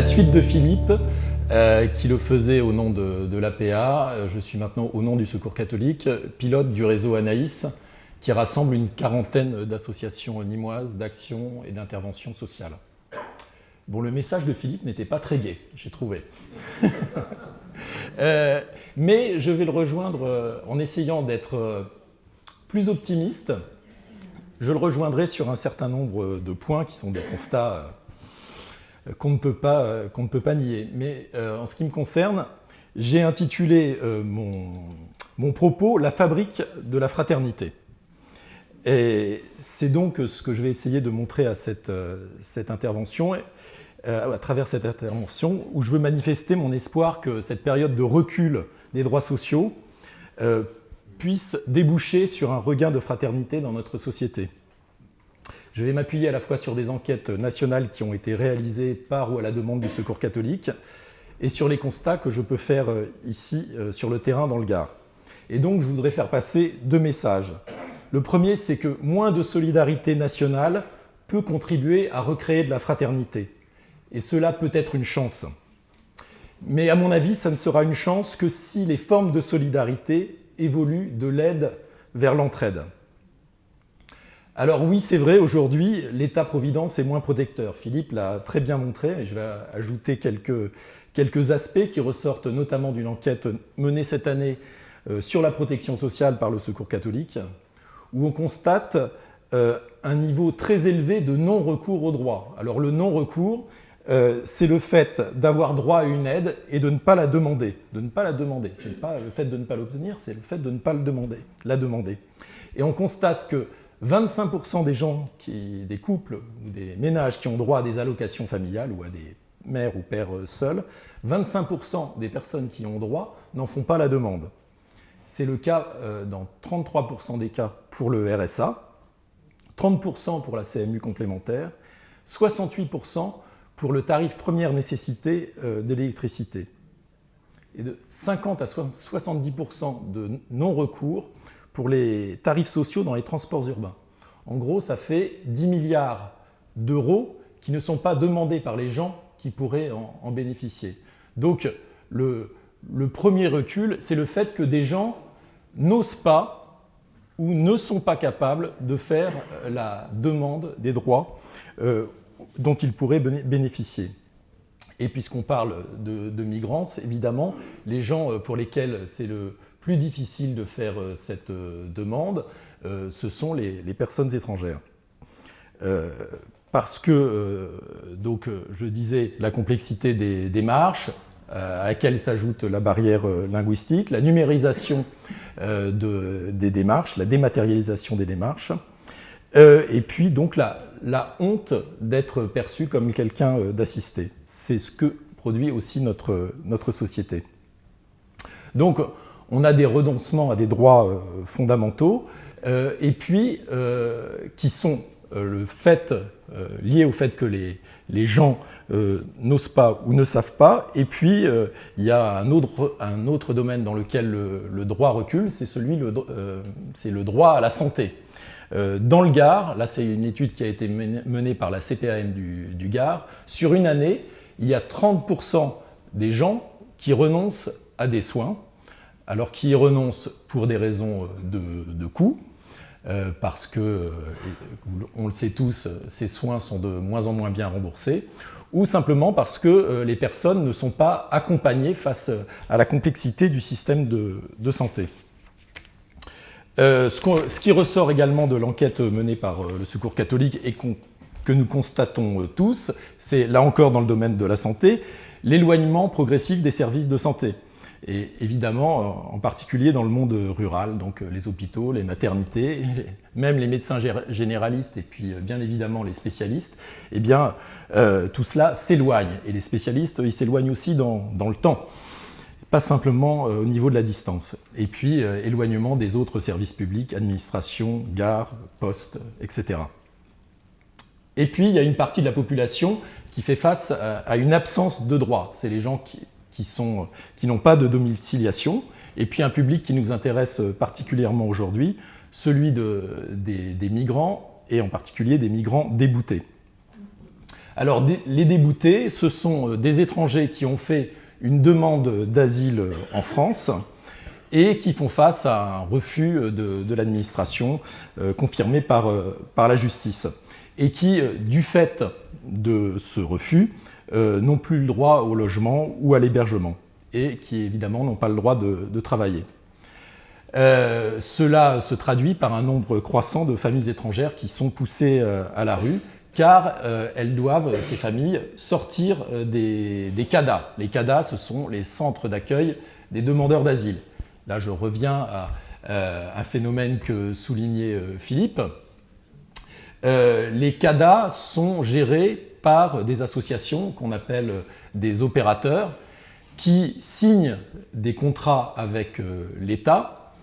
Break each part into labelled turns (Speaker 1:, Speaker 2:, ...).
Speaker 1: la suite de Philippe, euh, qui le faisait au nom de, l'APA, je suis maintenant au nom du Secours catholique, pilote du réseau Anaïs, qui rassemble une quarantaine d'associations nimoises d'action et d'intervention sociale. Bon, le message de Philippe n'était pas très gai, j'ai trouvé. Euh, mais je vais le rejoindre euh, en essayant d'être plus optimiste. Je le rejoindrai sur un certain nombre de points qui sont des constats qu'on ne, peut pas, euh, ne peut pas nier. Mais euh, en ce qui me concerne, j'ai intitulé euh, mon, propos « La fabrique de la fraternité ». Et c'est donc ce que je vais essayer de montrer à cette, cette intervention, à travers cette intervention, où je veux manifester mon espoir que cette période de recul des droits sociaux puisse déboucher sur un regain de fraternité dans notre société. Je vais m'appuyer à la fois sur des enquêtes nationales qui ont été réalisées par ou à la demande du Secours catholique et sur les constats que je peux faire euh, ici euh, sur le terrain dans le Gard. Et donc je voudrais faire passer deux messages. Le premier, c'est que moins de solidarité nationale peut contribuer à recréer de la fraternité. Et cela peut être une chance. Mais à mon avis, ça ne sera une chance que si les formes de solidarité évoluent de l'aide vers l'entraide. Alors oui, c'est vrai, aujourd'hui, l'État-providence est moins protecteur. Philippe l'a très bien montré, et je vais ajouter quelques, quelques aspects qui ressortent notamment d'une enquête menée cette année euh, sur la protection sociale par le Secours catholique, où on constate euh, un niveau très élevé de non-recours au droit. Alors le non-recours, euh, c'est le fait d'avoir droit à une aide et de ne pas la demander. De ne pas la demander. Ce n'est pas le fait de ne pas l'obtenir, c'est le fait de ne pas le demander, la demander. Et on constate que 25% des gens, des couples ou des ménages qui ont droit à des allocations familiales ou à des mères ou pères euh, seuls, 25% des personnes qui ont droit n'en font pas la demande. C'est le cas euh, dans 33% des cas pour le RSA, 30% pour la CMU complémentaire, 68% pour le tarif première nécessité euh, de l'électricité. Et de 50 à 70% de non-recours pour les tarifs sociaux dans les transports urbains. En gros, ça fait 10 milliards d'euros qui ne sont pas demandés par les gens qui pourraient en, bénéficier. Donc, le, premier recul, c'est le fait que des gens n'osent pas ou ne sont pas capables de faire euh, la demande des droits euh, dont ils pourraient bénéficier. Et puisqu'on parle de, de, migrants, évidemment, les gens euh, pour lesquels c'est le plus difficile de faire euh, cette euh, demande, euh, ce sont les, personnes étrangères. parce que, donc, je disais, la complexité des démarches, à laquelle s'ajoute la barrière linguistique, la numérisation des démarches, la dématérialisation des démarches, et puis donc la, la honte d'être perçu comme quelqu'un d'assisté. C'est ce que produit aussi notre, notre société. Donc, on a des renoncements à des droits euh, fondamentaux, euh, et puis euh, qui sont le fait, liés au fait que les, gens n'osent pas ou ne savent pas, et puis il y a un autre, domaine dans lequel le, droit recule, c'est celui, le, droit à la santé. Dans le Gard, là c'est une étude qui a été menée par la CPAM du, du sur une année, il y a 30% des gens qui renoncent à des soins, alors qui y renoncent pour des raisons euh, de, coût, euh, parce que, euh, on le sait tous, ces soins sont de moins en moins bien remboursés, ou simplement parce que les personnes ne sont pas accompagnées face à la complexité du système de, santé. ce, qui ressort également de l'enquête menée par le Secours catholique et que nous constatons tous, c'est là encore dans le domaine de la santé, l'éloignement progressif des services de santé et évidemment euh, en particulier dans le monde rural, donc euh, les hôpitaux, les maternités, même les médecins généralistes et puis euh, bien évidemment les spécialistes, eh bien tout cela s'éloigne et les spécialistes ils s'éloignent aussi dans, le temps, pas simplement au niveau de la distance. Et puis éloignement des autres services publics, administration, gare, poste, etc. Et puis il y a une partie de la population qui fait face à une absence de droits, c'est les gens qui, qui n'ont pas de domiciliation, et puis un public qui nous intéresse particulièrement aujourd'hui, celui des, migrants, et en particulier des migrants déboutés. Alors les déboutés, ce sont des étrangers qui ont fait une demande d'asile en France et qui font face à un refus de, l'administration confirmé par, par la justice et qui, du fait de ce refus, n'ont plus le droit au logement ou à l'hébergement et qui évidemment n'ont pas le droit de, travailler. Euh, cela se traduit par un nombre croissant de familles étrangères qui sont poussées euh, à la rue car euh, elles doivent, ces familles, sortir des, des, CADA. Les CADA, ce sont les centres d'accueil des demandeurs d'asile. Là, je reviens à un phénomène que soulignait Philippe. les CADA sont gérés par des associations qu'on appelle des opérateurs qui signent des contrats avec euh, l'État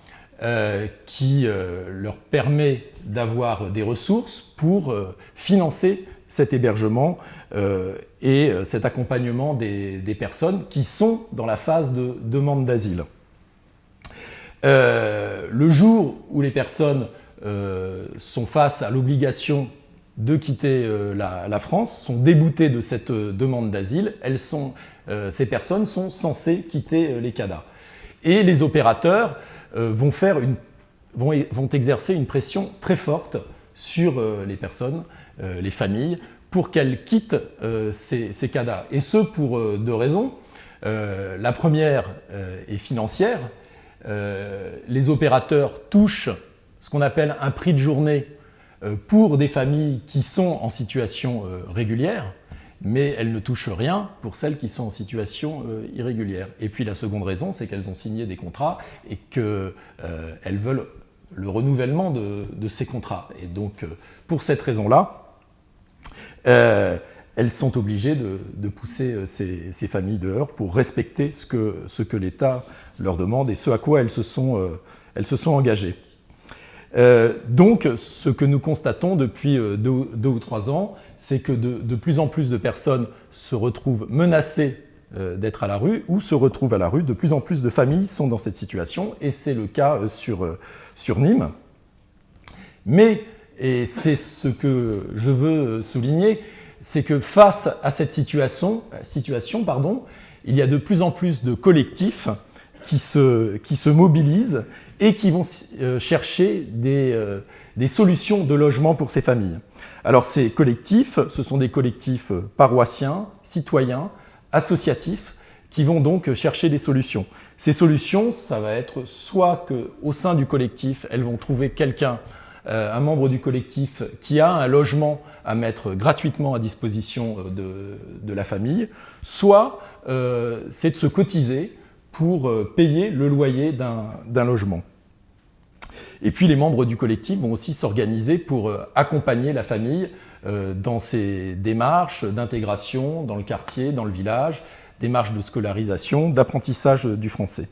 Speaker 1: euh, qui euh, leur permet d'avoir des ressources pour financer cet hébergement et cet accompagnement des, personnes qui sont dans la phase de demande d'asile. le jour où les personnes sont face à l'obligation de quitter euh, la, France, sont déboutées de cette euh, demande d'asile, euh, ces personnes sont censées quitter les CADA. Et les opérateurs vont, faire une, vont, vont, exercer une pression très forte sur les personnes, les familles, pour qu'elles quittent ces, ces, CADA. Et ce pour deux raisons. la première est financière. les opérateurs touchent ce qu'on appelle un prix de journée pour des familles qui sont en situation euh, régulière, mais elles ne touchent rien pour celles qui sont en situation euh, irrégulière. Et puis la seconde raison, c'est qu'elles ont signé des contrats et qu'elles veulent le renouvellement de, ces contrats. Et donc, pour cette raison-là, elles sont obligées de, pousser ces, familles dehors pour respecter ce que, l'État leur demande et ce à quoi elles se sont engagées. Euh, donc, ce que nous constatons depuis euh, deux, ou trois ans, c'est que de, plus en plus de personnes se retrouvent menacées euh, d'être à la rue ou se retrouvent à la rue. De plus en plus de familles sont dans cette situation et c'est le cas sur, Nîmes. Mais, et c'est ce que je veux souligner, c'est que face à cette situation, pardon, il y a de plus en plus de collectifs qui se mobilisent et qui vont euh, chercher euh, des, solutions de logement pour ces familles. Alors ces collectifs, ce sont des collectifs euh, paroissiens, citoyens, associatifs, qui vont donc chercher des solutions. Ces solutions, ça va être soit qu'au sein du collectif, elles vont trouver quelqu'un, un membre du collectif qui a un logement à mettre gratuitement à disposition de, la famille, soit c'est de se cotiser pour euh, payer le loyer d'un logement. Et puis les membres du collectif vont aussi s'organiser pour euh, accompagner la famille euh, dans ses démarches d'intégration dans le quartier, dans le village, démarches de scolarisation, d'apprentissage du français.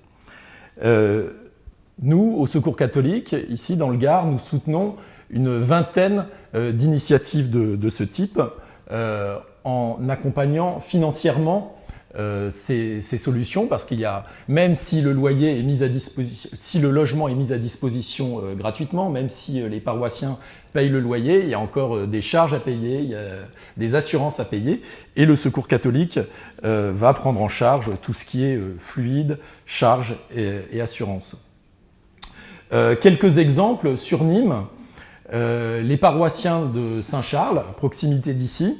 Speaker 1: nous, au Secours catholique, ici dans le Gard, nous soutenons une vingtaine d'initiatives de, de, ce type en accompagnant financièrement euh, ces, solutions parce qu'il y a, même si le loyer est mis à disposition, si le logement est mis à disposition euh, gratuitement, même si euh, les paroissiens payent le loyer, il y a encore des charges à payer, des assurances à payer et le Secours catholique va prendre en charge tout ce qui est fluide, charges et, et assurance. quelques exemples sur Nîmes. les paroissiens de Saint-Charles, proximité d'ici,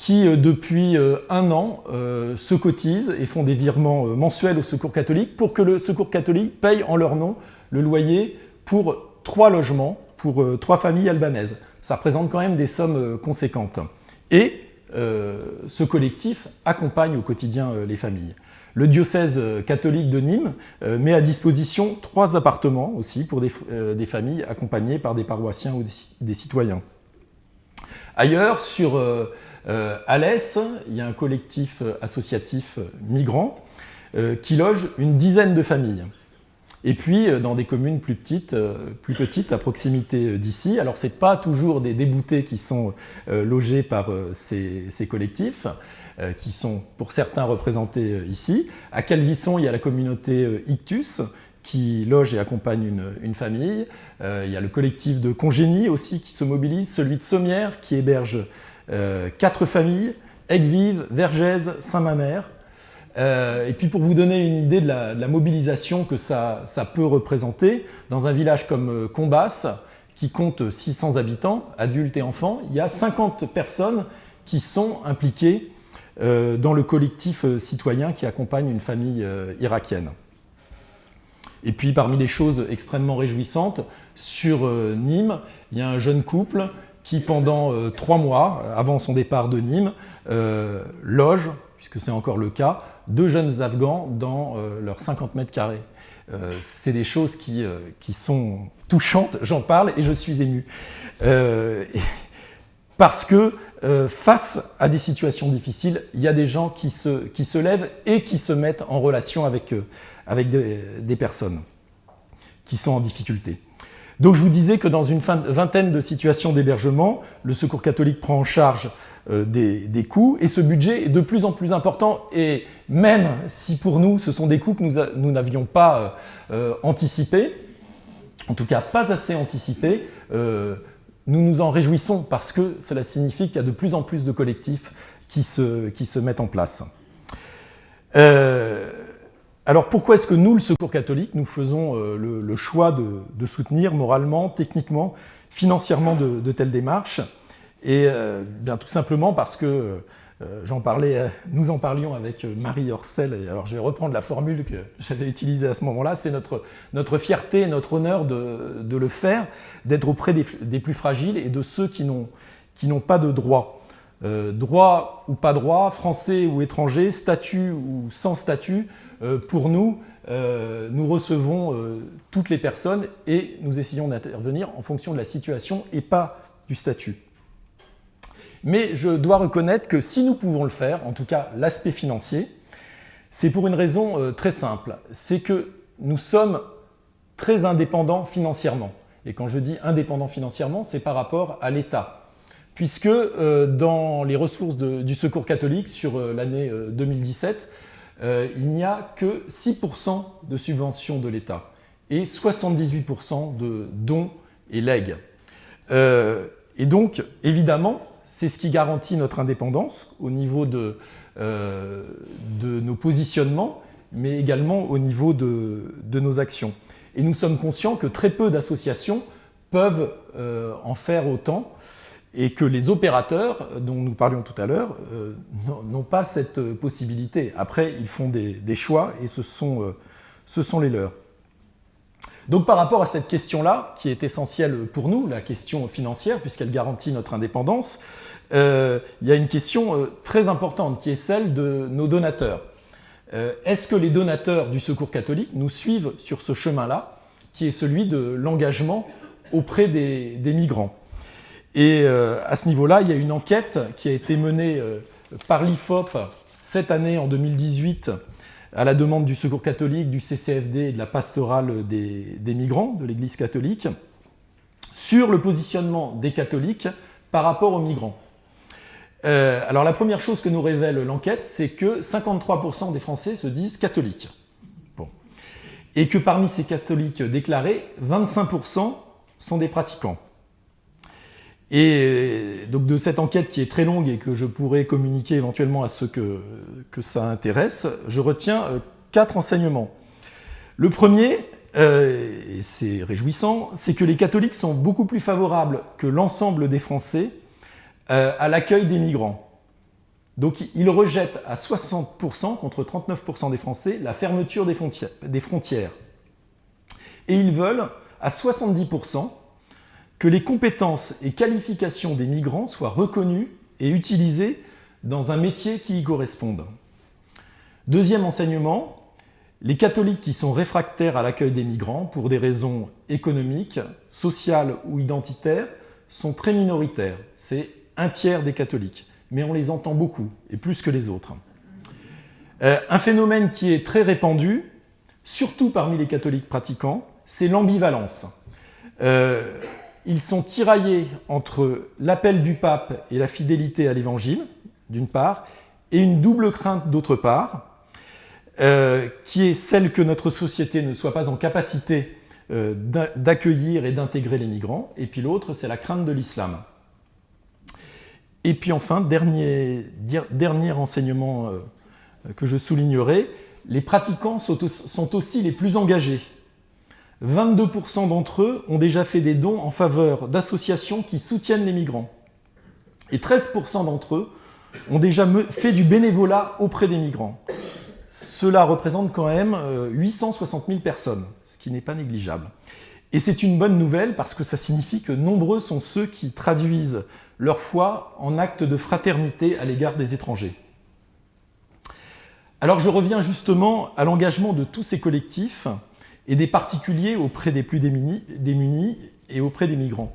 Speaker 1: qui, euh, depuis euh, un an, euh, se cotisent et font des virements mensuels au Secours catholique pour que le Secours catholique paye en leur nom le loyer pour trois logements, pour trois familles albanaises. Ça représente quand même des sommes conséquentes. Et ce collectif accompagne au quotidien les familles. Le diocèse catholique de Nîmes met à disposition trois appartements aussi pour des, des familles accompagnées par des paroissiens ou des, citoyens. Ailleurs, sur euh, à l'Est, il y a un collectif euh, associatif euh, migrant qui loge une dizaine de familles. Et puis, dans des communes plus petites, plus petites à proximité d'ici, alors ce n'est pas toujours des déboutés qui sont logés par ces, collectifs, qui sont pour certains représentés ici. À Calvisson, il y a la communauté Ictus, qui loge et accompagne une, famille. il y a le collectif de Congénie aussi qui se mobilise, celui de Sommières qui héberge quatre familles, Aigues-Vives, Vergès, Saint-Mamère. et puis pour vous donner une idée de la, mobilisation que ça, peut représenter, dans un village comme Combas, qui compte 600 habitants, adultes et enfants, il y a 50 personnes qui sont impliquées euh, dans le collectif euh, citoyen qui accompagne une famille euh, irakienne. Et puis parmi les choses extrêmement réjouissantes, sur Nîmes, il y a un jeune couple qui pendant trois mois, avant son départ de Nîmes, loge, puisque c'est encore le cas, deux jeunes Afghans dans leurs 50 mètres carrés. c'est des choses qui, sont touchantes, j'en parle et je suis ému. parce que euh, face à des situations difficiles, il y a des gens qui se, lèvent et qui se mettent en relation avec, euh, avec des, personnes qui sont en difficulté. Donc je vous disais que dans une vingtaine de situations d'hébergement, le Secours catholique prend en charge euh, des, coûts et ce budget est de plus en plus important et même si pour nous ce sont des coûts que nous n'avions pas anticipés, en tout cas pas assez anticipés, nous nous en réjouissons parce que cela signifie qu'il y a de plus en plus de collectifs qui se, mettent en place. Euh, alors pourquoi est-ce que nous, le Secours catholique, nous faisons euh, le, choix de, soutenir moralement, techniquement, financièrement de, telles démarches? Et euh, bien tout simplement parce que euh, j'en parlais, nous en parlions avec Marie Orcel, et alors je vais reprendre la formule que j'avais utilisée à ce moment-là, c'est notre, notre fierté, notre honneur de, de le faire, d'être auprès des, des, plus fragiles et de ceux qui n'ont pas de droit. Droit ou pas droit, français ou étranger, statut ou sans statut, pour nous, nous recevons toutes les personnes et nous essayons d'intervenir en fonction de la situation et pas du statut. Mais je dois reconnaître que si nous pouvons le faire, en tout cas l'aspect financier, c'est pour une raison euh, très simple. C'est que nous sommes très indépendants financièrement. Et quand je dis indépendants financièrement, c'est par rapport à l'État. Puisque euh, dans les ressources du Secours catholique sur euh, l'année 2017, il n'y a que 6% de subventions de l'État et 78% de dons et legs. et donc, évidemment, c'est ce qui garantit notre indépendance au niveau de, euh, nos positionnements, mais également au niveau de, nos actions. Et nous sommes conscients que très peu d'associations peuvent euh, en faire autant et que les opérateurs, dont nous parlions tout à l'heure, euh, n'ont pas cette possibilité. Après, ils font des, choix et ce sont, les leurs. Donc par rapport à cette question-là, qui est essentielle pour nous, la question financière, puisqu'elle garantit notre indépendance, euh, il y a une question euh, très importante qui est celle de nos donateurs. Euh, est-ce que les donateurs du Secours catholique nous suivent sur ce chemin-là, qui est celui de l'engagement auprès des, migrants? Et à ce niveau-là, il y a une enquête qui a été menée par l'IFOP cette année, en 2018, à la demande du Secours catholique, du CCFD et de la pastorale des, migrants de l'Église catholique, sur le positionnement des catholiques par rapport aux migrants. Euh, alors la première chose que nous révèle l'enquête, c'est que 53% des Français se disent catholiques. Et que parmi ces catholiques déclarés, 25% sont des pratiquants. Et donc de cette enquête qui est très longue et que je pourrais communiquer éventuellement à ceux que, ça intéresse, je retiens euh, quatre enseignements. Le premier, euh, et c'est réjouissant, c'est que les catholiques sont beaucoup plus favorables que l'ensemble des Français euh, à l'accueil des migrants. Donc ils rejettent à 60% contre 39% des Français la fermeture des frontières. Et ils veulent à 70% que les compétences et qualifications des migrants soient reconnues et utilisées dans un métier qui y corresponde. Deuxième enseignement, les catholiques qui sont réfractaires à l'accueil des migrants pour des raisons économiques, sociales ou identitaires sont très minoritaires. C'est un tiers des catholiques, mais on les entend beaucoup, et plus que les autres. Euh, un phénomène qui est très répandu, surtout parmi les catholiques pratiquants, c'est l'ambivalence. Euh, ils sont tiraillés entre l'appel du pape et la fidélité à l'évangile, d'une part, et une double crainte d'autre part, euh, qui est celle que notre société ne soit pas en capacité euh, d'accueillir et d'intégrer les migrants, et puis l'autre, c'est la crainte de l'islam. Et puis enfin, dernier, dernier enseignement que je soulignerai, les pratiquants sont aussi les plus engagés. 22% d'entre eux ont déjà fait des dons en faveur d'associations qui soutiennent les migrants. Et 13% d'entre eux ont déjà fait du bénévolat auprès des migrants. Cela représente quand même 860 euh, 000 personnes, ce qui n'est pas négligeable. Et c'est une bonne nouvelle parce que ça signifie que nombreux sont ceux qui traduisent leur foi en actes de fraternité à l'égard des étrangers. Alors je reviens justement à l'engagement de tous ces collectifs et des particuliers auprès des plus démunis, et auprès des migrants.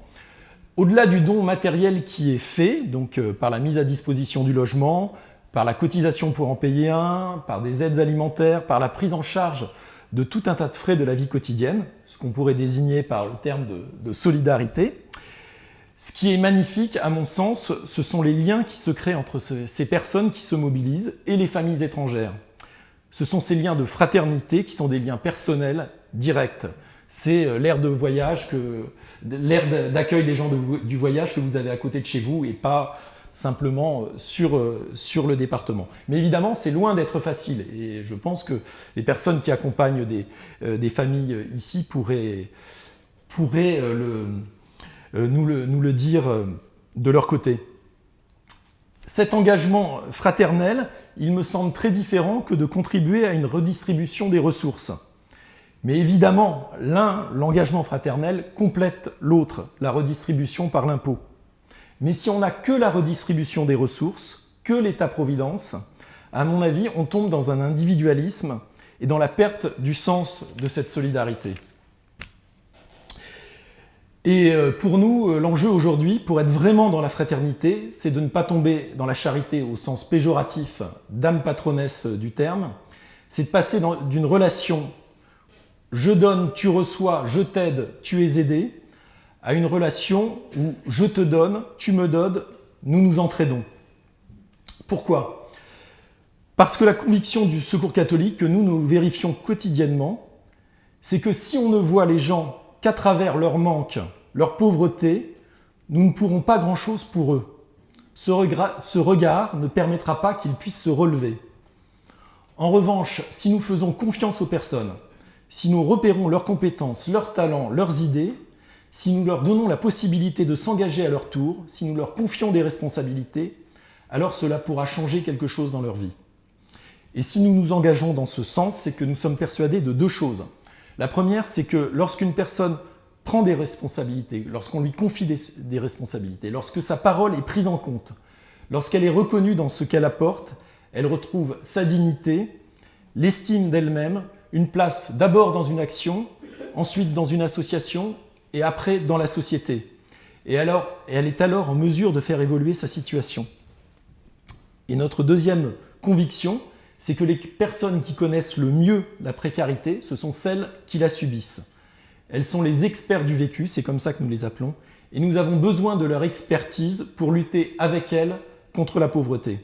Speaker 1: Au-delà du don matériel qui est fait, donc euh, par la mise à disposition du logement, par la cotisation pour en payer un, par des aides alimentaires, par la prise en charge de tout un tas de frais de la vie quotidienne, ce qu'on pourrait désigner par le terme de, solidarité. Ce qui est magnifique, à mon sens, ce sont les liens qui se créent entre ces personnes qui se mobilisent et les familles étrangères. Ce sont ces liens de fraternité qui sont des liens personnels, directs. C'est euh, l'ère de voyage, d'accueil des gens du voyage que vous avez à côté de chez vous et pas simplement euh, sur, euh, sur le département. Mais évidemment, c'est loin d'être facile et je pense que les personnes qui accompagnent des, familles ici pourraient, nous le dire de leur côté. Cet engagement fraternel, il me semble très différent que de contribuer à une redistribution des ressources. Mais évidemment, l'un, l'engagement fraternel, complète l'autre, la redistribution par l'impôt. Mais si on n'a que la redistribution des ressources, que l'État-providence, à mon avis, on tombe dans un individualisme et dans la perte du sens de cette solidarité. Et euh, pour nous, euh, l'enjeu aujourd'hui, pour être vraiment dans la fraternité, c'est de ne pas tomber dans la charité au sens péjoratif d'âme patronesse du terme, c'est de passer d'une relation « je donne, tu reçois, je t'aide, tu es aidé » à une relation où « je te donne, tu me donnes, nous nous entraidons ». Pourquoi? Parce que la conviction du secours catholique que nous nous vérifions quotidiennement, c'est que si on ne voit les gens qu'à travers leur manque, leur pauvreté, nous ne pourrons pas grand-chose pour eux. Ce, regard ne permettra pas qu'ils puissent se relever. En revanche, si nous faisons confiance aux personnes, si nous repérons leurs compétences, leurs talents, leurs idées, si nous leur donnons la possibilité de s'engager à leur tour, si nous leur confions des responsabilités, alors cela pourra changer quelque chose dans leur vie. Et si nous nous engageons dans ce sens, c'est que nous sommes persuadés de deux choses. La première, c'est que lorsqu'une personne prend des responsabilités, lorsqu'on lui confie des, responsabilités, lorsque sa parole est prise en compte, lorsqu'elle est reconnue dans ce qu'elle apporte, elle retrouve sa dignité, l'estime d'elle-même, une place d'abord dans une action, ensuite dans une association et après dans la société. Et alors, elle est alors en mesure de faire évoluer sa situation. Et notre deuxième conviction, c'est que les personnes qui connaissent le mieux la précarité, ce sont celles qui la subissent. Elles sont les experts du vécu, c'est comme ça que nous les appelons, et nous avons besoin de leur expertise pour lutter avec elles contre la pauvreté.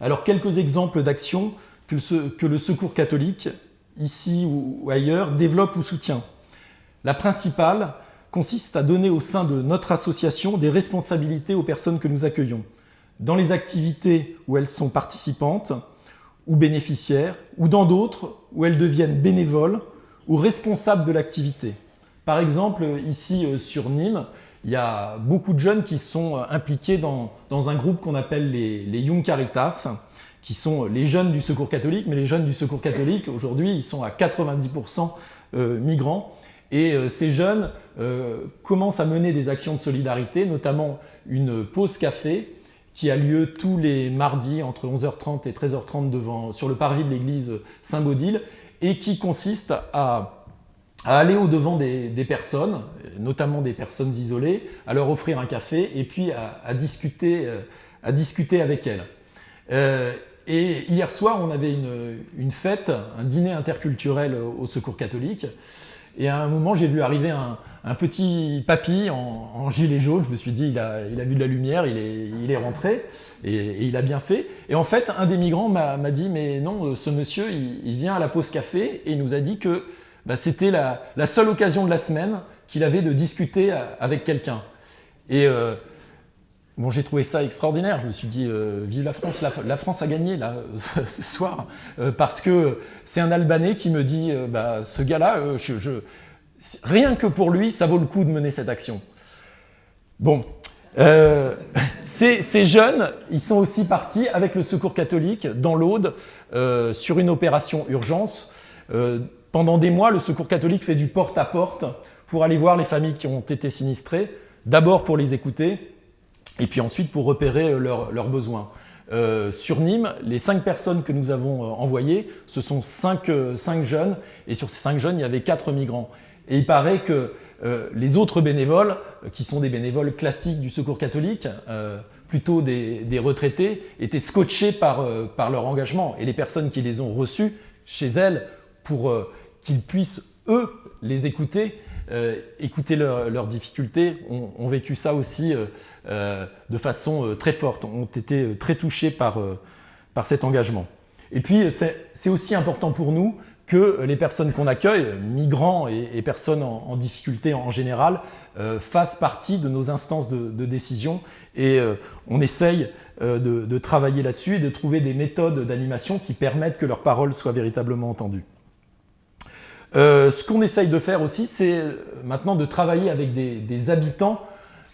Speaker 1: Alors quelques exemples d'actions que, le Secours catholique, ici ou ailleurs, développe ou soutient. La principale consiste à donner au sein de notre association des responsabilités aux personnes que nous accueillons dans les activités où elles sont participantes ou bénéficiaires, ou dans d'autres où elles deviennent bénévoles ou responsables de l'activité. Par exemple, ici euh, sur Nîmes, il y a beaucoup de jeunes qui sont euh, impliqués dans, un groupe qu'on appelle les, les, Young Caritas, qui sont les jeunes du Secours catholique, mais les jeunes du Secours catholique, aujourd'hui, ils sont à 90% euh, migrants. Et ces jeunes commencent à mener des actions de solidarité, notamment une pause café qui a lieu tous les mardis entre 11h30 et 13h30 devant, sur le parvis de l'église Saint-Baudile et qui consiste à, aller au-devant des, personnes, notamment des personnes isolées, à leur offrir un café et puis à, discuter, euh, à discuter avec elles. Euh, et hier soir, on avait une, une, fête, un dîner interculturel au Secours catholique et à un moment, j'ai vu arriver un, petit papy en, gilet jaune. Je me suis dit, il a, vu de la lumière, il est, rentré et, il a bien fait. Et en fait, un des migrants m'a dit, mais non, ce monsieur, il, vient à la pause café et il nous a dit que bah, c'était la, seule occasion de la semaine qu'il avait de discuter avec quelqu'un. Et euh, Bon, j'ai trouvé ça extraordinaire. Je me suis dit, euh, vive la France, la, France a gagné là ce soir, euh, parce que c'est un Albanais qui me dit, euh, bah, ce gars-là, rien que pour lui, ça vaut le coup de mener cette action. Bon, ces, jeunes, ils sont aussi partis avec le Secours catholique dans l'Aude sur une opération urgence. pendant des mois, le Secours catholique fait du porte-à-porte -porte pour aller voir les familles qui ont été sinistrées, d'abord pour les écouter, et puis ensuite pour repérer euh, leurs besoins. Euh, sur Nîmes, les cinq personnes que nous avons euh, envoyées, ce sont cinq, jeunes, et sur ces cinq jeunes, il y avait quatre migrants. Et il paraît que les autres bénévoles, qui sont des bénévoles classiques du Secours catholique, plutôt des, retraités, étaient scotchés par, par, leur engagement. Et les personnes qui les ont reçus chez elles, pour qu'ils puissent, eux, les écouter, euh, écouter leurs difficultés, ont, vécu ça aussi euh, euh, de façon très forte, ont été très touchés par, par cet engagement. Et puis, c'est aussi important pour nous que les personnes qu'on accueille, migrants et, personnes en, difficulté en général, fassent partie de nos instances de, décision et on essaye de, de travailler là-dessus et de trouver des méthodes d'animation qui permettent que leurs paroles soient véritablement entendues. Euh, ce qu'on essaye de faire aussi, c'est euh, maintenant de travailler avec des, habitants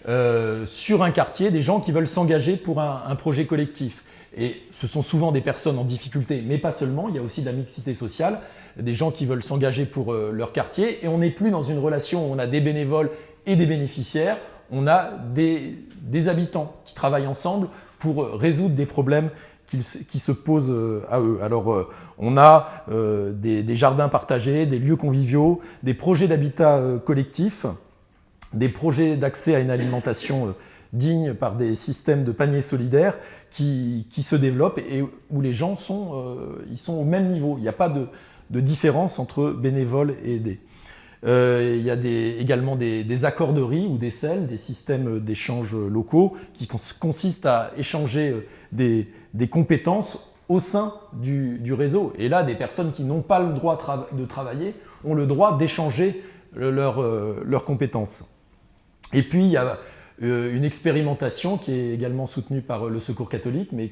Speaker 1: euh, sur un quartier, des gens qui veulent s'engager pour un, projet collectif. Et ce sont souvent des personnes en difficulté, mais pas seulement, il y a aussi de la mixité sociale, des gens qui veulent s'engager pour leur quartier, et on n'est plus dans une relation où on a des bénévoles et des bénéficiaires, on a des, des habitants qui travaillent ensemble pour résoudre des problèmes qui, se posent euh, à eux. Alors, euh, on a euh, des, jardins partagés, des lieux conviviaux, des projets d'habitat collectif, des projets d'accès à une alimentation digne par des systèmes de paniers solidaires qui, se développent et où les gens sont, ils sont au même niveau. Il n'y a pas de, de différence entre bénévoles et aidés. Euh, il y a également des, accorderies ou des selles, des systèmes d'échange locaux qui consistent à échanger euh, des, compétences au sein du, réseau. Et là, des personnes qui n'ont pas le droit de travailler ont le droit d'échanger euh, leurs compétences. Et puis, il y a une expérimentation qui est également soutenue par le Secours catholique, mais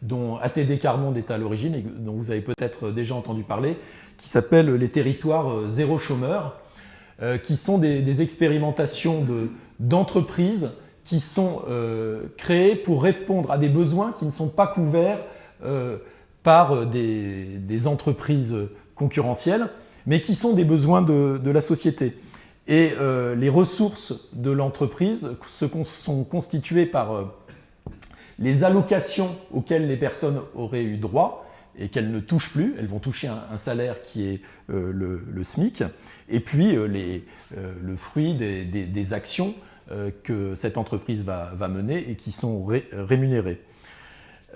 Speaker 1: dont ATD Carmonde est à l'origine et dont vous avez peut-être déjà entendu parler, qui s'appelle les territoires zéro chômeur, euh, qui sont des, expérimentations d'entreprises qui sont euh, créées pour répondre à des besoins qui ne sont pas couverts euh, par des, entreprises concurrentielles, mais qui sont des besoins de, la société. Et les ressources de l'entreprise sont constituées par les allocations auxquelles les personnes auraient eu droit, et qu'elles ne touchent plus. Elles vont toucher un, salaire qui est euh, le, SMIC, et puis euh, les, euh, le fruit des, actions que cette entreprise va, mener et qui sont rémunérées.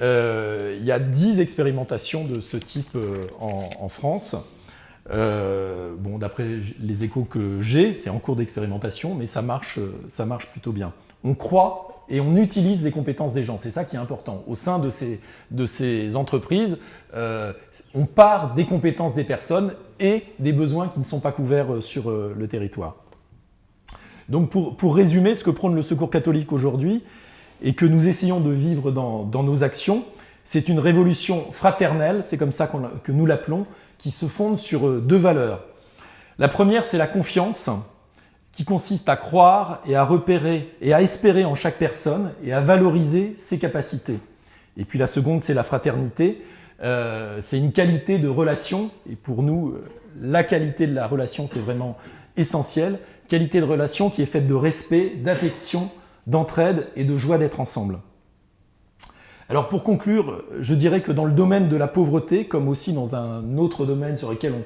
Speaker 1: il y a 10 expérimentations de ce type en, France. bon, d'après les échos que j'ai, c'est en cours d'expérimentation, mais ça marche, ça marche plutôt bien. On croit et on utilise les compétences des gens. C'est ça qui est important. Au sein de ces, entreprises, euh, on part des compétences des personnes et des besoins qui ne sont pas couverts euh, sur euh, le territoire. Donc pour, résumer ce que prône le Secours catholique aujourd'hui et que nous essayons de vivre dans, dans nos actions, c'est une révolution fraternelle, c'est comme ça que nous l'appelons, qui se fonde sur deux valeurs. La première, c'est la confiance, qui consiste à croire et à repérer et à espérer en chaque personne et à valoriser ses capacités. Et puis la seconde, c'est la fraternité. Euh, c'est une qualité de relation et pour nous, euh, la qualité de la relation, c'est vraiment essentiel. Qualité de relation qui est faite de respect, d'affection, d'entraide et de joie d'être ensemble. Alors pour conclure, je dirais que dans le domaine de la pauvreté, comme aussi dans un autre domaine sur lequel on,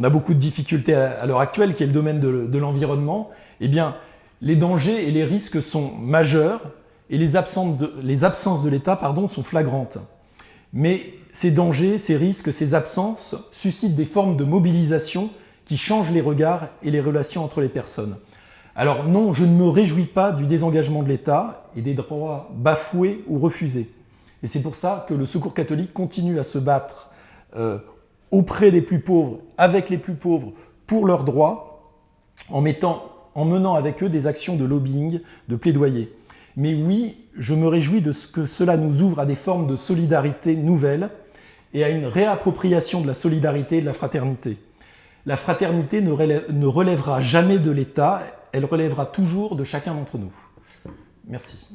Speaker 1: on a beaucoup de difficultés à, l'heure actuelle, qui est le domaine de, l'environnement, eh bien, les dangers et les risques sont majeurs et les absences de, l'État sont flagrantes. Mais ces dangers, ces risques, ces absences suscitent des formes de mobilisation qui changent les regards et les relations entre les personnes. Alors non, je ne me réjouis pas du désengagement de l'État et des droits bafoués ou refusés. Et c'est pour ça que le Secours catholique continue à se battre euh, auprès des plus pauvres, avec les plus pauvres, pour leurs droits, en, mettant, en menant avec eux des actions de lobbying, de plaidoyer. Mais oui, je me réjouis de ce que cela nous ouvre à des formes de solidarité nouvelles et à une réappropriation de la solidarité et de la fraternité. La fraternité ne relèvera jamais de l'État, elle relèvera toujours de chacun d'entre nous. Merci.